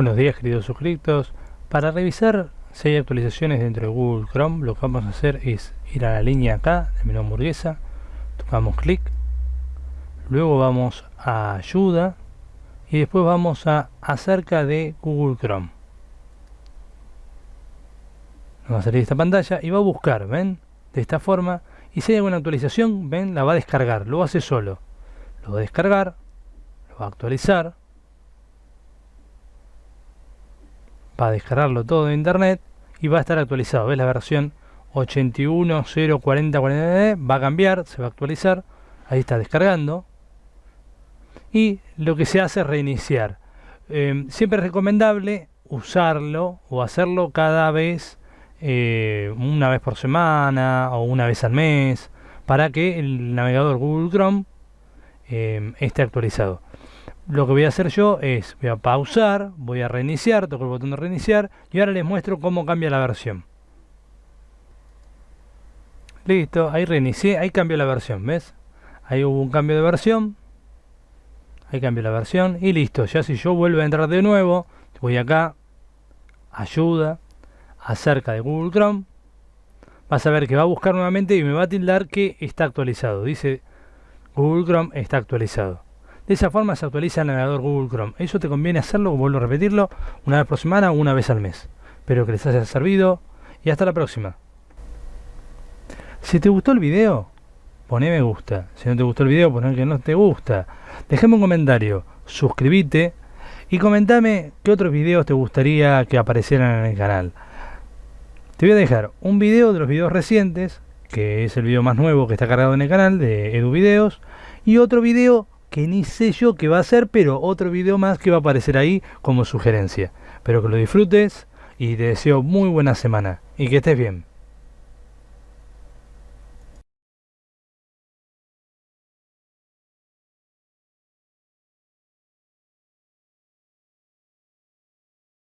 Buenos días queridos suscriptos. Para revisar si hay actualizaciones dentro de Google Chrome, lo que vamos a hacer es ir a la línea acá de menú hamburguesa, tocamos clic, luego vamos a ayuda y después vamos a acerca de Google Chrome. Nos va a salir esta pantalla y va a buscar, ¿ven? De esta forma. Y si hay alguna actualización, ¿ven? La va a descargar, lo hace solo. Lo va a descargar, lo va a actualizar va a descargarlo todo de internet y va a estar actualizado. ¿Ves la versión 81.0.40.40 va a cambiar, se va a actualizar. Ahí está descargando. Y lo que se hace es reiniciar. Em, siempre es recomendable usarlo o hacerlo cada vez, eh, una vez por semana o una vez al mes, para que el navegador Google Chrome em, esté actualizado lo que voy a hacer yo es, voy a pausar, voy a reiniciar, toco el botón de reiniciar y ahora les muestro cómo cambia la versión. Listo, ahí reinicié, ahí cambió la versión, ¿ves? Ahí hubo un cambio de versión. Ahí cambió la versión y listo. Ya si yo vuelvo a entrar de nuevo, voy acá, ayuda, acerca de Google Chrome. Vas a ver que va a buscar nuevamente y me va a tildar que está actualizado. Dice Google Chrome está actualizado. De esa forma se actualiza el navegador Google Chrome. Eso te conviene hacerlo, vuelvo a repetirlo, una vez por semana o una vez al mes. Espero que les haya servido y hasta la próxima. Si te gustó el video, poné me gusta. Si no te gustó el video, poné que no te gusta. Déjame un comentario, suscríbete y comentame qué otros videos te gustaría que aparecieran en el canal. Te voy a dejar un video de los videos recientes, que es el video más nuevo que está cargado en el canal de Edu Videos, y otro video que ni sé yo qué va a ser, pero otro video más que va a aparecer ahí como sugerencia. Espero que lo disfrutes y te deseo muy buena semana y que estés bien.